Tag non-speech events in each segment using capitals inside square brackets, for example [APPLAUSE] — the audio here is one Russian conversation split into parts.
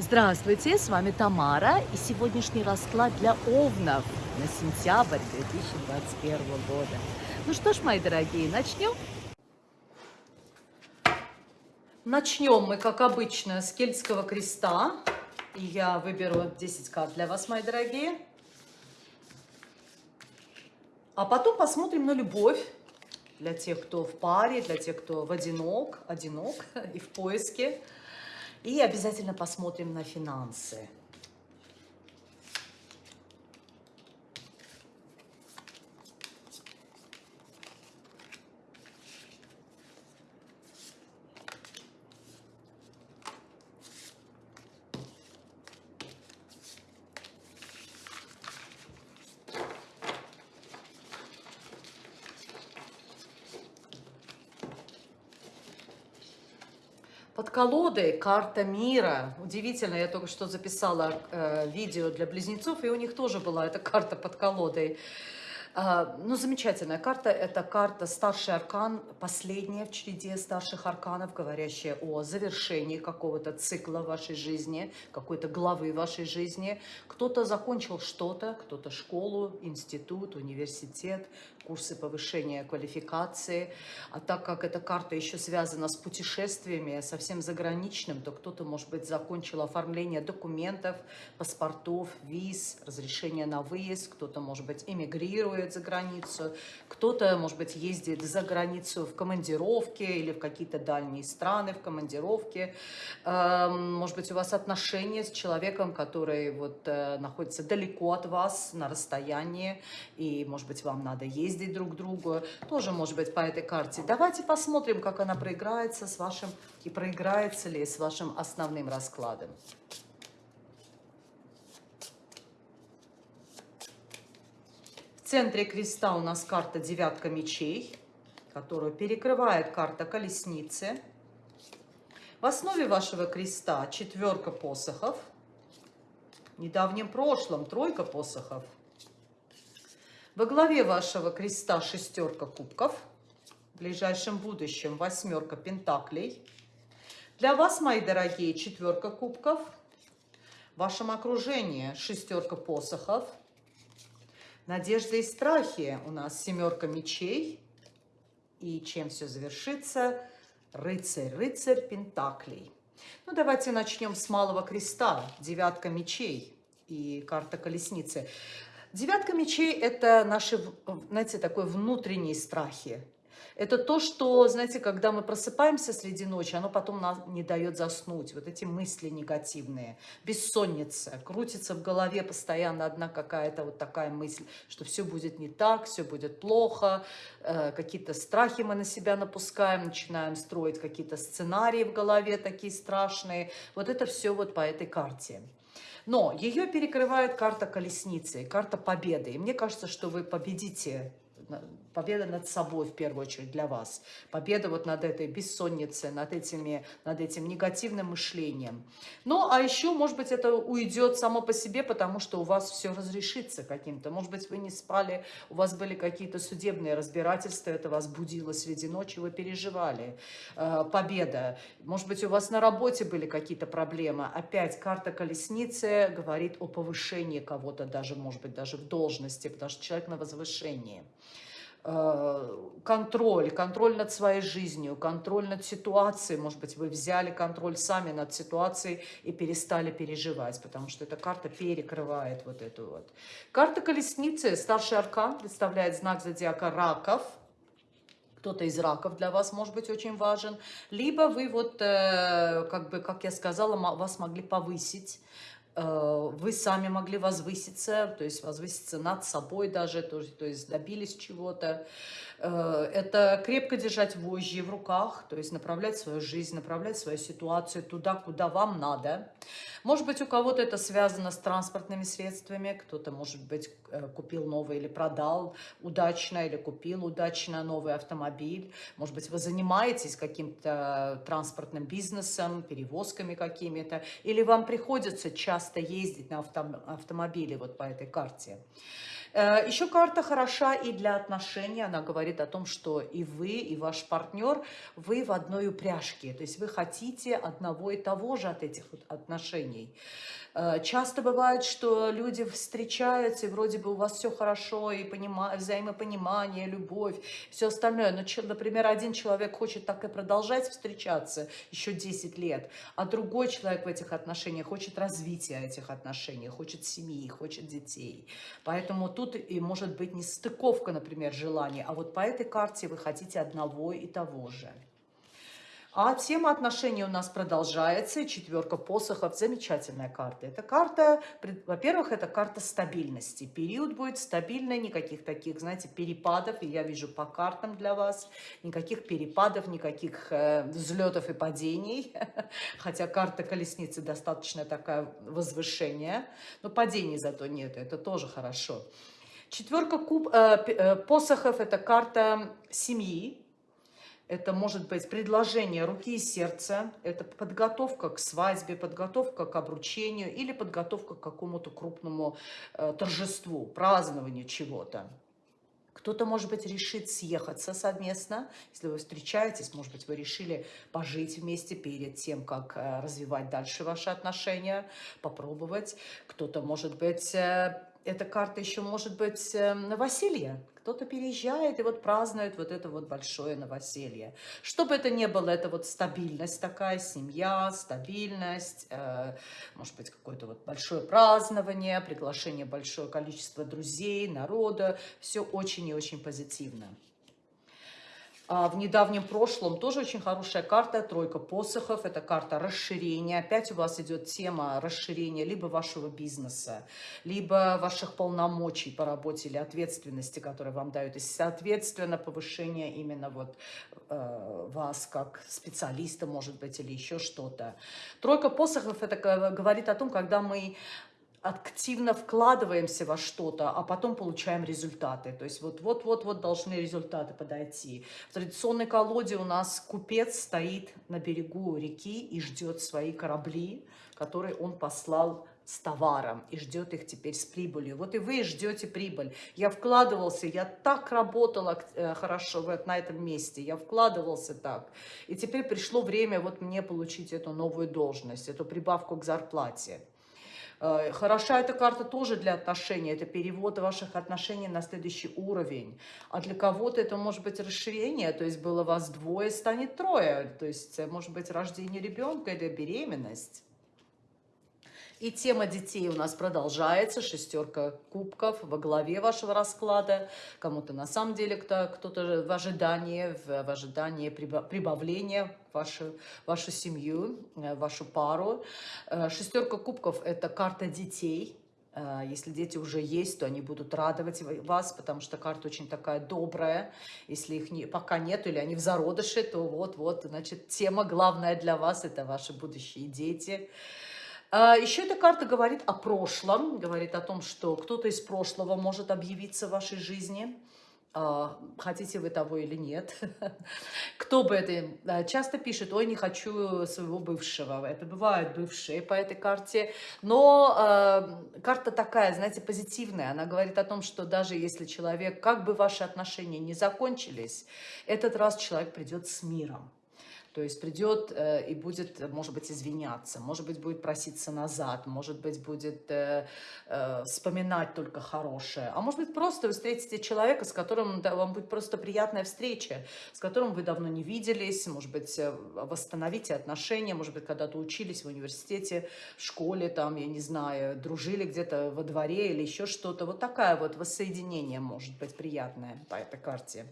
Здравствуйте, с вами Тамара и сегодняшний расклад для овнов на сентябрь 2021 года. Ну что ж, мои дорогие, начнем? Начнем мы, как обычно, с кельтского креста. Я выберу 10 карт для вас, мои дорогие. А потом посмотрим на любовь для тех, кто в паре, для тех, кто в одинок, одинок [LAUGHS] и в поиске. И обязательно посмотрим на финансы. Под колодой карта мира. Удивительно, я только что записала э, видео для близнецов, и у них тоже была эта карта под колодой. А, ну, замечательная карта. Это карта старший аркан, последняя в череде старших арканов, говорящая о завершении какого-то цикла вашей жизни, какой-то главы вашей жизни. Кто-то закончил что-то, кто-то школу, институт, университет, курсы повышения квалификации. А так как эта карта еще связана с путешествиями, совсем заграничным, то кто-то, может быть, закончил оформление документов, паспортов, виз, разрешение на выезд, кто-то, может быть, эмигрирует за границу, кто-то, может быть, ездит за границу в командировке или в какие-то дальние страны в командировке. Эм, может быть, у вас отношения с человеком, который вот э, находится далеко от вас, на расстоянии, и, может быть, вам надо ездить ездить друг к другу, тоже может быть по этой карте. Давайте посмотрим, как она проиграется с вашим, и проиграется ли с вашим основным раскладом. В центре креста у нас карта девятка мечей, которую перекрывает карта колесницы. В основе вашего креста четверка посохов. В недавнем прошлом тройка посохов – во главе вашего креста шестерка кубков, в ближайшем будущем восьмерка пентаклей. Для вас, мои дорогие, четверка кубков. В вашем окружении шестерка посохов. Надежда и страхи у нас семерка мечей. И чем все завершится? Рыцарь, рыцарь пентаклей. Ну, давайте начнем с малого креста. Девятка мечей и карта колесницы. Девятка мечей – это наши, знаете, такой внутренние страхи. Это то, что, знаете, когда мы просыпаемся среди ночи, оно потом нам не дает заснуть. Вот эти мысли негативные, бессонница, крутится в голове постоянно одна какая-то вот такая мысль, что все будет не так, все будет плохо, э, какие-то страхи мы на себя напускаем, начинаем строить какие-то сценарии в голове такие страшные. Вот это все вот по этой карте. Но ее перекрывает карта колесницы, карта победы. И мне кажется, что вы победите победа над собой в первую очередь для вас. Победа вот над этой бессонницей, над, этими, над этим негативным мышлением. Ну, а еще, может быть, это уйдет само по себе, потому что у вас все разрешится каким-то. Может быть, вы не спали, у вас были какие-то судебные разбирательства, это вас будило среди ночи, вы переживали. Э, победа. Может быть, у вас на работе были какие-то проблемы. Опять карта колесницы говорит о повышении кого-то даже, может быть, даже в должности, потому что человек на возвышении. Э, контроль, контроль над своей жизнью, контроль над ситуацией. Может быть, вы взяли контроль сами над ситуацией и перестали переживать, потому что эта карта перекрывает вот эту вот. Карта колесницы, старший аркан, представляет знак зодиака раков. Кто-то из раков для вас может быть очень важен. Либо вы вот, э, как бы, как я сказала, вас могли повысить вы сами могли возвыситься, то есть возвыситься над собой даже, то, то есть добились чего-то. Э, это крепко держать вожжи в руках, то есть направлять свою жизнь, направлять свою ситуацию туда, куда вам надо. Может быть, у кого-то это связано с транспортными средствами, кто-то, может быть, э, купил новый или продал удачно, или купил удачно новый автомобиль. Может быть, вы занимаетесь каким-то транспортным бизнесом, перевозками какими-то, или вам приходится часто ездить на автомобиле вот по этой карте. Э, Еще карта хороша и для отношений. Она говорит о том, что и вы, и ваш партнер, вы в одной упряжке. То есть вы хотите одного и того же от этих отношений часто бывает, что люди встречаются, и вроде бы у вас все хорошо, и понима... взаимопонимание, любовь, все остальное. Но, например, один человек хочет так и продолжать встречаться еще 10 лет, а другой человек в этих отношениях хочет развития этих отношений, хочет семьи, хочет детей. Поэтому тут и может быть не стыковка, например, желаний, а вот по этой карте вы хотите одного и того же. А тема отношений у нас продолжается. Четверка посохов – замечательная карта. Это карта, во-первых, это карта стабильности. Период будет стабильный, никаких таких, знаете, перепадов. И я вижу по картам для вас. Никаких перепадов, никаких э, взлетов и падений. [LAUGHS] Хотя карта колесницы достаточно такая возвышение. Но падений зато нет, это тоже хорошо. Четверка куб, э, э, посохов – это карта семьи это может быть предложение руки и сердца, это подготовка к свадьбе, подготовка к обручению или подготовка к какому-то крупному э, торжеству, празднованию чего-то. Кто-то, может быть, решит съехаться совместно, если вы встречаетесь, может быть, вы решили пожить вместе перед тем, как э, развивать дальше ваши отношения, попробовать. Кто-то, может быть, э, эта карта еще может быть э, новоселье. Кто-то переезжает и вот празднует вот это вот большое новоселье. Что бы это ни было, это вот стабильность такая, семья, стабильность, э, может быть, какое-то вот большое празднование, приглашение большое количество друзей, народа. Все очень и очень позитивно. А, в недавнем прошлом тоже очень хорошая карта, тройка посохов, это карта расширения. Опять у вас идет тема расширения либо вашего бизнеса, либо ваших полномочий по работе или ответственности, которые вам дают. И, соответственно, повышение именно вот э, вас как специалиста, может быть, или еще что-то. Тройка посохов, это говорит о том, когда мы активно вкладываемся во что-то, а потом получаем результаты. То есть вот-вот-вот-вот должны результаты подойти. В традиционной колоде у нас купец стоит на берегу реки и ждет свои корабли, которые он послал с товаром и ждет их теперь с прибылью. Вот и вы ждете прибыль. Я вкладывался, я так работала э, хорошо вот на этом месте, я вкладывался так. И теперь пришло время вот мне получить эту новую должность, эту прибавку к зарплате. Э, хороша эта карта тоже для отношений, это перевод ваших отношений на следующий уровень. А для кого-то это может быть расширение, то есть было вас двое, станет трое, то есть может быть рождение ребенка или беременность. И тема детей у нас продолжается. Шестерка кубков во главе вашего расклада. Кому-то на самом деле кто-то в ожидании, в, в ожидании прибавления вашу, вашу семью, э, вашу пару. Э, шестерка кубков – это карта детей. Э, если дети уже есть, то они будут радовать вас, потому что карта очень такая добрая. Если их не, пока нет или они в зародыше, то вот-вот, значит, тема главная для вас – это ваши будущие дети. А, Еще эта карта говорит о прошлом, говорит о том, что кто-то из прошлого может объявиться в вашей жизни, а, хотите вы того или нет. [LAUGHS] Кто бы это часто пишет, ой, не хочу своего бывшего. Это бывают бывшие по этой карте. Но карта такая, знаете, позитивная. Она говорит о том, что даже если человек, как бы ваши отношения не закончились, этот раз человек придет с миром. То есть придет э, и будет, может быть, извиняться, может быть, будет проситься назад, может быть, будет э, э, вспоминать только хорошее. А может быть, просто вы встретите человека, с которым да, вам будет просто приятная встреча, с которым вы давно не виделись, может быть, восстановите отношения, может быть, когда-то учились в университете, в школе, там, я не знаю, дружили где-то во дворе или еще что-то. Вот такая вот воссоединение может быть приятное по этой карте.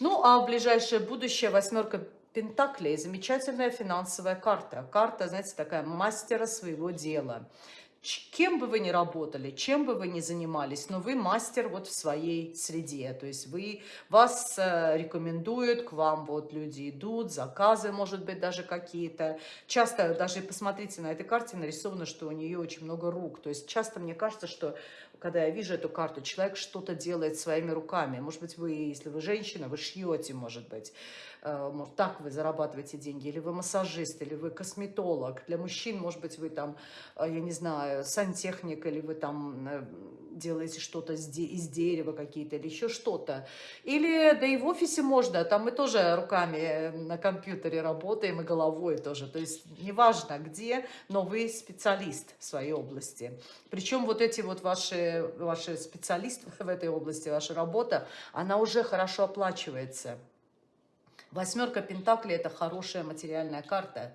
Ну, а в ближайшее будущее восьмерка Пентаклей, замечательная финансовая карта. Карта, знаете, такая мастера своего дела. Кем бы вы ни работали, чем бы вы ни занимались, но вы мастер вот в своей среде. То есть вы, вас э, рекомендуют, к вам вот люди идут, заказы, может быть, даже какие-то. Часто, даже посмотрите, на этой карте нарисовано, что у нее очень много рук. То есть часто мне кажется, что когда я вижу эту карту, человек что-то делает своими руками. Может быть, вы, если вы женщина, вы шьете, может быть. э, может, так вы зарабатываете деньги, или вы массажист, или вы косметолог. Для мужчин, может быть, вы там, э, я не знаю, сантехник, или вы там э, делаете что-то из дерева какие-то, или еще что-то. Или, да и в офисе можно, там мы тоже руками на компьютере работаем, и головой тоже. То есть, неважно где, но вы специалист в своей области. Причем вот эти вот ваши, ваши специалисты [LAUGHS] в этой области, ваша работа, она уже хорошо оплачивается. Восьмерка Пентаклей – это хорошая материальная карта.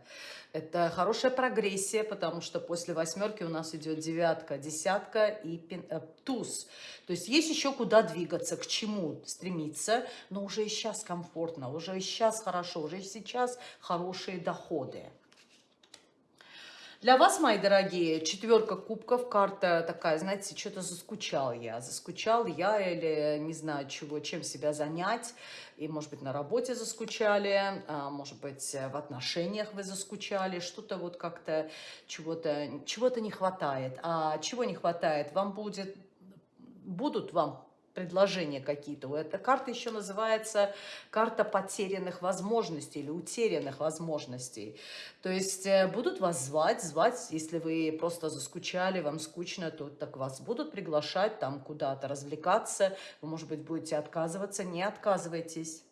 Это хорошая прогрессия, потому что после восьмерки у нас идет девятка, десятка и пин, э, туз. То есть есть еще куда двигаться, к чему стремиться, но уже и сейчас комфортно, уже и сейчас хорошо, уже и сейчас хорошие доходы. Для вас, мои дорогие, четверка кубков, карта такая, знаете, что-то заскучал я. Заскучал я или не знаю чего, чем себя занять. И, может быть, на работе заскучали, а, может быть, в отношениях вы заскучали. Что-то вот как-то чего-то чего, -то, не хватает. А чего не хватает? Вам будет, будут вам предложения какие-то. Эта карта еще называется карта потерянных возможностей или утерянных возможностей. То есть э, будут вас звать, звать, если вы просто заскучали, вам скучно, то так вас будут приглашать там куда-то развлекаться. Вы, может быть, будете отказываться, не отказывайтесь.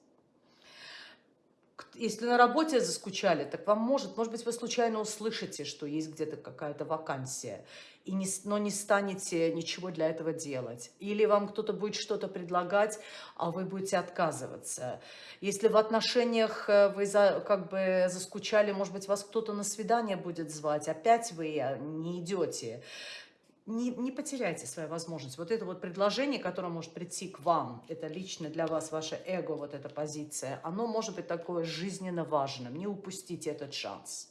Если на работе заскучали, так вам может, может быть, вы случайно услышите, что есть где-то какая-то вакансия и не, но не станете ничего для этого делать. Или вам кто-то будет что-то предлагать, а вы будете отказываться. Если в отношениях э, вы за, как бы заскучали, может быть, вас кто-то на свидание будет звать, опять вы э, не идете. Не, не потеряйте свою возможность. Вот это вот предложение, которое может прийти к вам, это лично для вас, ваше эго, вот эта позиция, оно может быть такое жизненно важным. Не упустите этот шанс.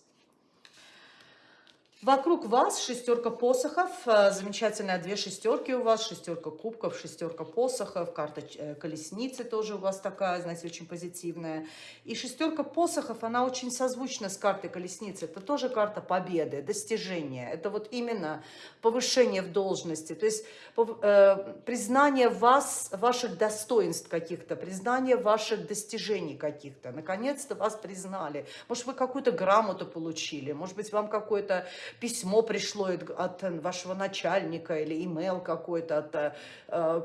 Вокруг вас шестерка посохов, э, замечательная две шестерки у вас, шестерка кубков, шестерка посохов, карта э, колесницы тоже у вас такая, знаете, очень позитивная. И шестерка посохов, она очень созвучна с картой колесницы. Это тоже карта победы, достижения. Это вот именно повышение в должности, то есть э, признание вас, ваших достоинств каких-то, признание ваших достижений каких-то. Наконец-то вас признали. Может, вы какую-то грамоту получили, может быть, вам какой-то письмо пришло от вашего начальника или имейл какой-то от э,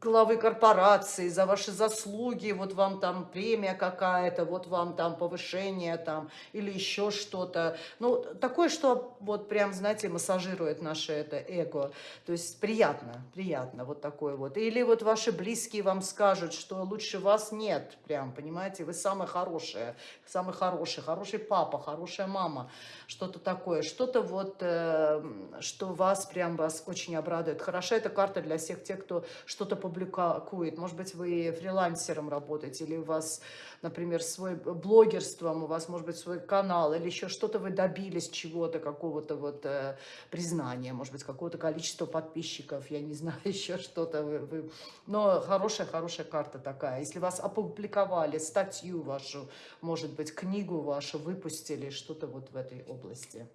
главы корпорации за ваши заслуги, вот вам там премия какая-то, вот вам там повышение там или еще что-то. Ну, такое, что вот прям, знаете, массажирует наше это эго. То есть приятно, приятно вот такое вот. Или вот ваши близкие вам скажут, что лучше вас нет, прям, понимаете, вы самое хорошее, самый хороший, хороший папа, хорошая мама, что-то такое, что-то вот, э, что вас прям вас очень обрадует. Хороша эта карта для всех тех, кто что-то публикует. Может быть, вы фрилансером работаете, или у вас, например, свой блогерством, у вас, может быть, свой канал, или еще что-то вы добились чего-то, какого-то вот э, признания, может быть, какого-то количества подписчиков, я не [LAUGHS] знаю, еще что-то. Вы... Но хорошая-хорошая карта такая. Если вас опубликовали, статью вашу, может быть, книгу вашу выпустили, что-то вот в этой области.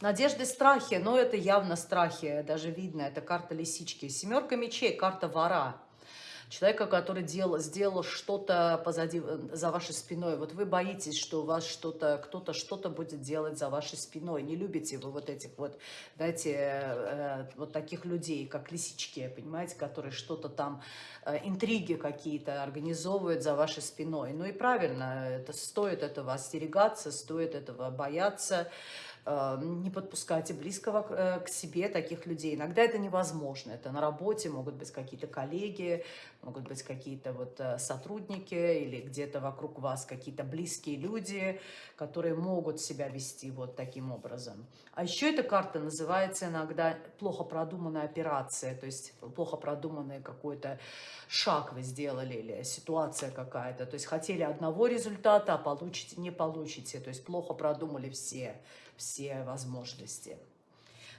Надежды, страхи, но это явно страхи, даже видно, это карта лисички. Семерка мечей, карта вора. Человека, который делал, сделал что-то позади, за вашей спиной. Вот вы боитесь, что у вас что-то, кто-то что-то будет делать за вашей спиной. Не любите вы вот этих вот, знаете, э, вот таких людей, как лисички, понимаете, которые что-то там, э, интриги какие-то организовывают за вашей спиной. Ну и правильно, это стоит этого остерегаться, стоит этого бояться. Эм, не подпускайте близкого э, к себе таких людей. Иногда это невозможно. Это на работе могут быть какие-то коллеги, могут быть какие-то вот э, сотрудники или где-то вокруг вас какие-то близкие люди, которые могут себя вести вот таким образом. А еще эта карта называется иногда плохо продуманная операция, то есть плохо продуманный какой-то шаг вы сделали или ситуация какая-то. То есть хотели одного результата, а получите, не получите. То есть плохо продумали все все возможности.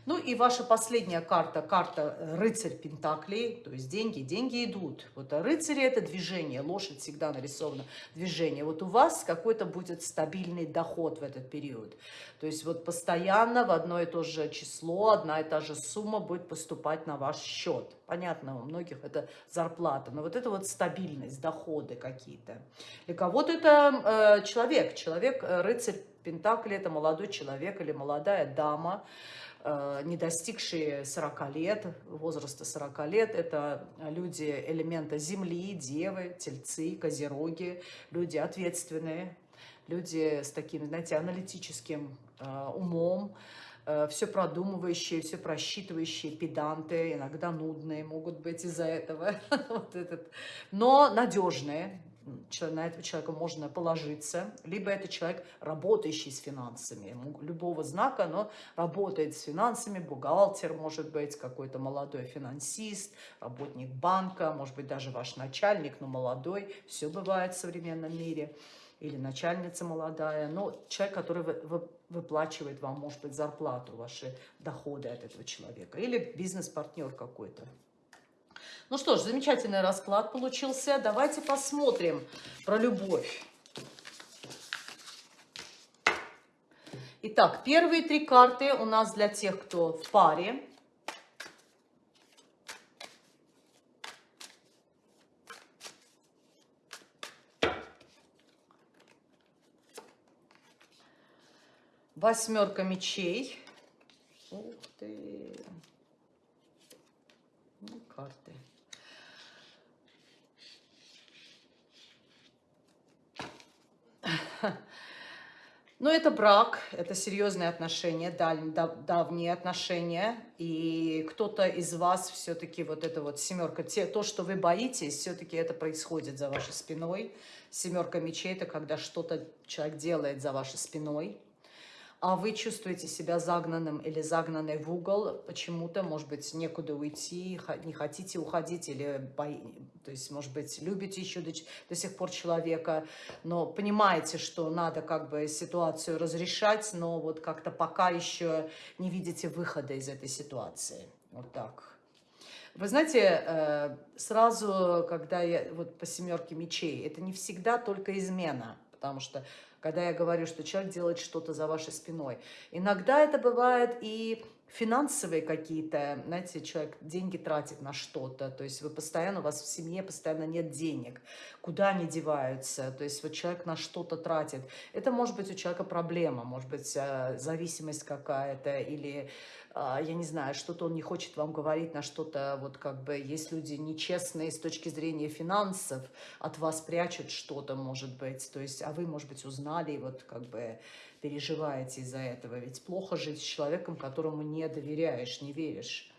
Ну и ваша последняя карта, карта э, рыцарь Пентаклей, то есть деньги, деньги идут. Вот а рыцари это движение, лошадь всегда нарисована движение. Вот у вас какой-то будет стабильный доход в этот период. То есть вот постоянно в одно и то же число, одна и та же сумма будет поступать на ваш счет. Понятно, у многих это зарплата, но вот это вот стабильность, доходы какие-то. Для кого-то это э, человек, человек, э, рыцарь Пентакли, это молодой человек или молодая дама, не достигшие 40 лет, возраста 40 лет, это люди элемента Земли, Девы, Тельцы, Козероги, люди ответственные, люди с таким, знаете, аналитическим э, умом, э, все продумывающие, все просчитывающие, педанты, иногда нудные могут быть из-за этого, [LAUGHS] вот этот, но надежные, на этого человека можно положиться, либо это человек, работающий с финансами, любого знака, но работает с финансами, бухгалтер, может быть, какой-то молодой финансист, работник банка, может быть, даже ваш начальник, но молодой, все бывает в современном мире, или начальница молодая, но человек, который выплачивает вам, может быть, зарплату, ваши доходы от этого человека, или бизнес-партнер какой-то. Ну что ж, замечательный расклад получился. Давайте посмотрим про любовь. Итак, первые три карты у нас для тех, кто в паре. Восьмерка мечей. Ух ты. [LAUGHS] Ну, карты. Но это брак, это серьезные отношения, давние отношения. И кто-то из вас все-таки вот это вот семерка, те, то, что вы боитесь, все-таки это происходит за вашей спиной. Семерка мечей – это когда что-то человек делает за вашей спиной а вы чувствуете себя загнанным или загнанной в угол, почему-то, может быть, некуда уйти, не хотите уходить, или, то есть, может быть, любите еще до, до сих пор человека, но понимаете, что надо как бы ситуацию разрешать, но вот как-то пока еще не видите выхода из этой ситуации. Вот так. Вы знаете, э, сразу, когда я вот по семерке мечей, это не всегда только измена, потому что когда я говорю, что человек делает что-то за вашей спиной. Иногда это бывает и финансовые какие-то, знаете, человек деньги тратит на что-то, то есть вы постоянно, у вас в семье постоянно нет денег, куда они деваются, то есть вот человек на что-то тратит. Это может быть у человека проблема, может быть э, зависимость какая-то или я не знаю, что-то он не хочет вам говорить, на что-то, вот как бы, есть люди нечестные с точки зрения финансов, от вас прячут что-то, может быть, то есть, а вы, может быть, узнали, и вот как бы переживаете из-за этого, ведь плохо жить с человеком, которому не доверяешь, не веришь.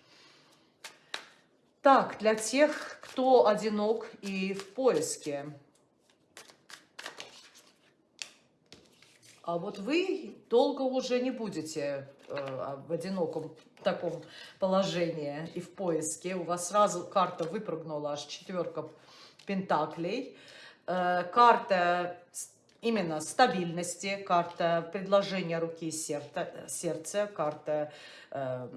Так, для тех, кто одинок и в поиске, а вот вы долго уже не будете в одиноком таком положении и в поиске. У вас сразу карта выпрыгнула, аж четверка пентаклей. Э, карта именно стабильности, карта предложения руки и сердца, сердца карта э,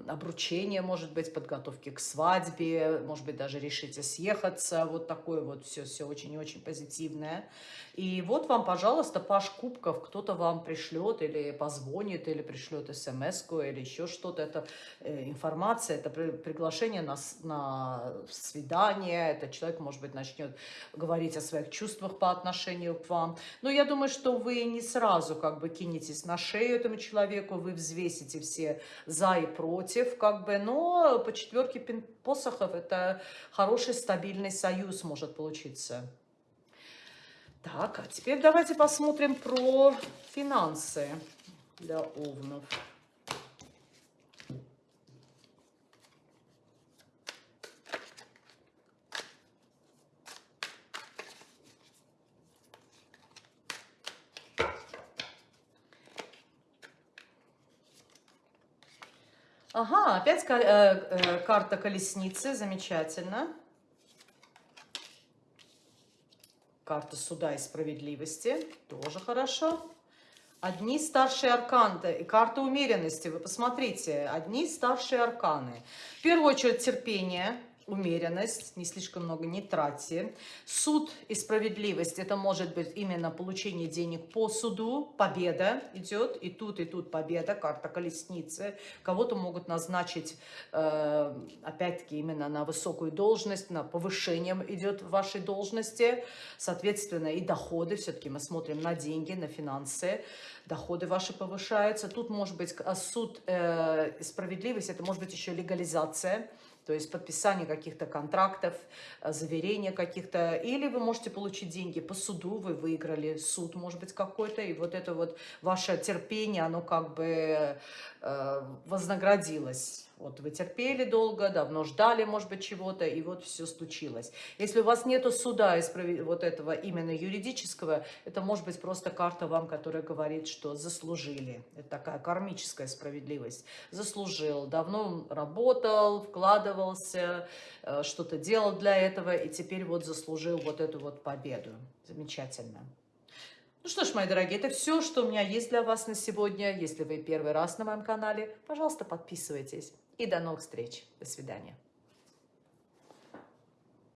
обручения, может быть, подготовки к свадьбе, может быть, даже решите съехаться, вот такое вот все-все очень-очень позитивное. И вот вам, пожалуйста, Паш Кубков, кто-то вам пришлет или позвонит, или пришлет смс или еще что-то. Это э, информация, это при, приглашение на, на свидание, это человек, может быть, начнет говорить о своих чувствах по отношению к вам. Но я думаю, что вы не сразу как бы кинетесь на шею этому человеку, вы взвесите все за и против, как бы, но по четверке посохов это хороший стабильный союз может получиться. Так, а теперь давайте посмотрим про финансы для овнов. Ага, опять э, э, карта колесницы, замечательно. Карта суда и справедливости, тоже хорошо. Одни старшие арканы и карта умеренности. Вы посмотрите, одни старшие арканы. В первую очередь терпение, умеренность, не слишком много не тратьте. Суд и справедливость, это может быть именно получение денег по суду, победа идет, и тут, и тут победа, карта колесницы. Кого-то могут назначить, э, опять-таки, именно на высокую должность, на повышение идет в вашей должности, соответственно, и доходы, все-таки мы смотрим на деньги, на финансы, доходы ваши повышаются. Тут может быть суд э, справедливость, это может быть еще легализация, то есть подписание каких-то контрактов, э, заверение каких-то, или вы можете получить деньги по суду, вы выиграли суд, может быть, какой-то, и вот это вот ваше терпение, оно как бы э, вознаградилось вот вы терпели долго, давно ждали, может быть, чего-то, и вот все случилось. Если у вас нету суда из вот этого именно юридического, это может быть просто карта вам, которая говорит, что заслужили. Это такая кармическая справедливость. Заслужил, давно работал, вкладывался, э, что-то делал для этого, и теперь вот заслужил вот эту вот победу. Замечательно. Ну что ж, мои дорогие, это все, что у меня есть для вас на сегодня. Если вы первый раз на моем канале, пожалуйста, подписывайтесь. И до новых встреч. До свидания.